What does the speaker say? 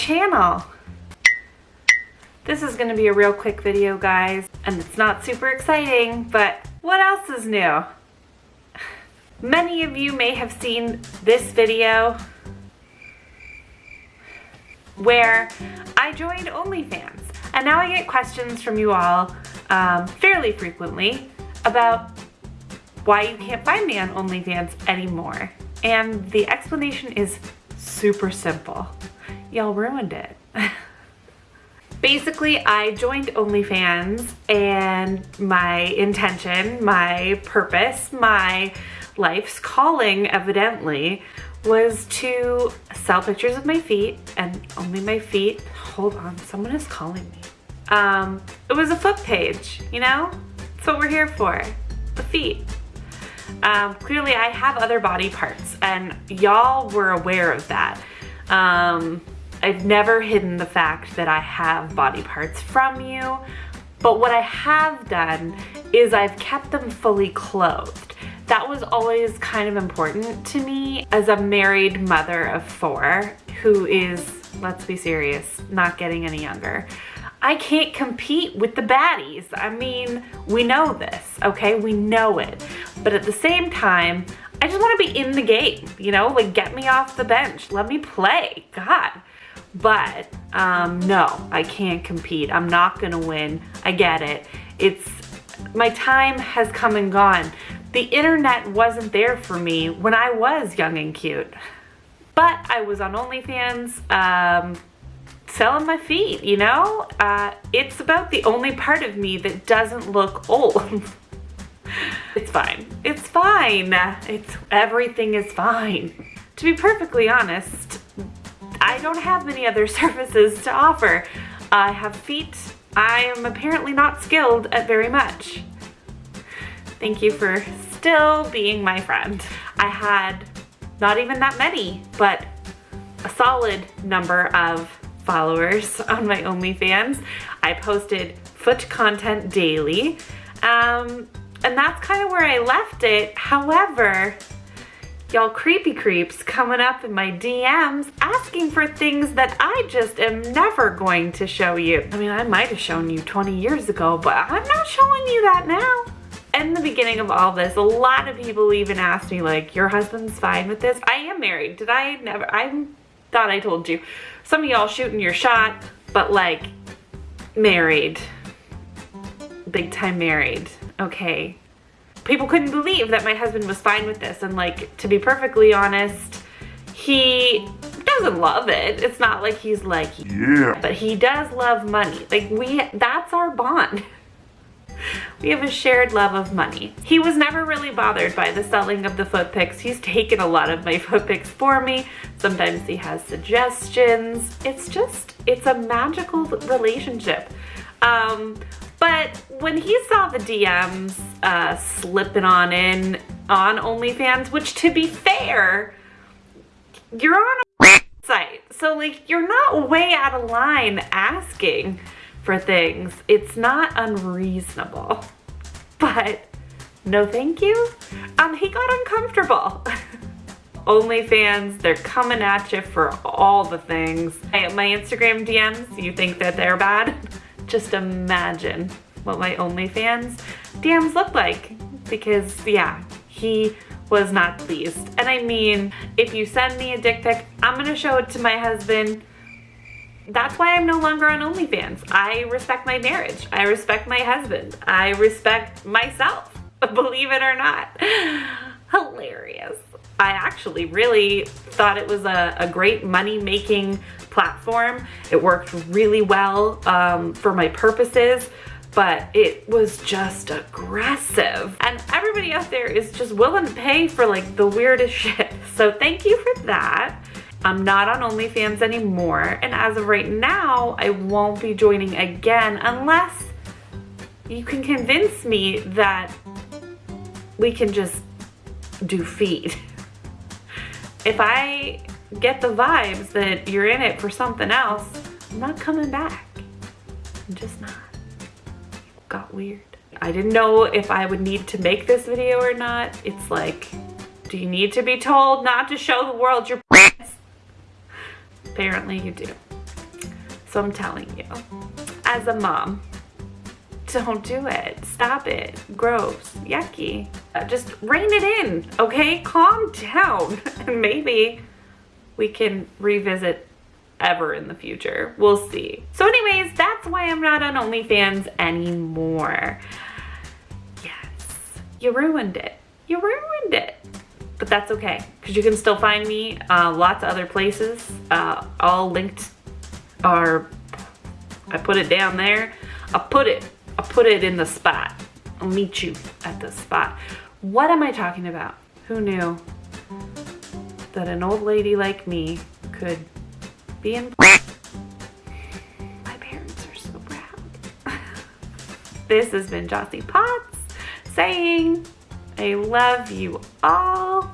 channel. This is gonna be a real quick video, guys, and it's not super exciting, but what else is new? Many of you may have seen this video where I joined OnlyFans, and now I get questions from you all um, fairly frequently about why you can't find me on OnlyFans anymore. And the explanation is super simple. Y'all ruined it. Basically, I joined OnlyFans and my intention, my purpose, my life's calling evidently was to sell pictures of my feet and only my feet. Hold on, someone is calling me. Um, it was a foot page, you know? That's what we're here for, the feet. Um, clearly I have other body parts and y'all were aware of that. Um, I've never hidden the fact that I have body parts from you, but what I have done is I've kept them fully clothed. That was always kind of important to me as a married mother of four who is, let's be serious, not getting any younger. I can't compete with the baddies. I mean, we know this, okay? We know it. But at the same time, I just want to be in the game, you know? Like, get me off the bench. Let me play. God. But, um, no, I can't compete. I'm not to win. I get it. It's, my time has come and gone. The internet wasn't there for me when I was young and cute. But I was on OnlyFans, um, selling my feet, you know? Uh, it's about the only part of me that doesn't look old. it's fine. It's fine. It's everything is fine. To be perfectly honest, I don't have many other services to offer. I have feet. I am apparently not skilled at very much. Thank you for still being my friend. I had not even that many, but a solid number of followers on my OnlyFans. I posted foot content daily. Um, and that's kind of where I left it. However, y'all creepy creeps coming up in my DMs asking for things that I just am never going to show you. I mean, I might have shown you 20 years ago, but I'm not showing you that now. In the beginning of all this, a lot of people even asked me like, your husband's fine with this? I am married. Did I never? I thought I told you. Some of y'all shooting your shot, but like married. Big time married. Okay. People couldn't believe that my husband was fine with this. And like, to be perfectly honest, he doesn't love it. It's not like he's like, yeah, but he does love money. Like we, that's our bond. We have a shared love of money. He was never really bothered by the selling of the foot pics. He's taken a lot of my foot pics for me. Sometimes he has suggestions. It's just, it's a magical relationship. Um, but when he saw the DMs uh, slipping on in on OnlyFans, which to be fair, you're on a site. So like, you're not way out of line asking for things. It's not unreasonable, but no thank you. Um, he got uncomfortable. OnlyFans, they're coming at you for all the things. My Instagram DMs, you think that they're bad? Just imagine what my OnlyFans DMs look like because yeah, he was not pleased. And I mean, if you send me a dick pic, I'm gonna show it to my husband that's why I'm no longer on OnlyFans. I respect my marriage. I respect my husband. I respect myself, believe it or not. Hilarious. I actually really thought it was a, a great money-making platform. It worked really well um, for my purposes, but it was just aggressive. And everybody out there is just willing to pay for like the weirdest shit. So thank you for that. I'm not on OnlyFans anymore, and as of right now, I won't be joining again unless you can convince me that we can just do feed. If I get the vibes that you're in it for something else, I'm not coming back. I'm just not. It got weird. I didn't know if I would need to make this video or not. It's like, do you need to be told not to show the world your Apparently you do. So I'm telling you, as a mom, don't do it. Stop it. Gross. Yucky. Uh, just rein it in, okay? Calm down. And maybe we can revisit ever in the future. We'll see. So anyways, that's why I'm not on OnlyFans anymore. Yes, you ruined it. You ruined it. But that's okay, because you can still find me uh, lots of other places. Uh, all linked are, I put it down there. I put it, I put it in the spot. I'll meet you at the spot. What am I talking about? Who knew that an old lady like me could be in My parents are so proud. this has been Jossie Potts saying, I love you all.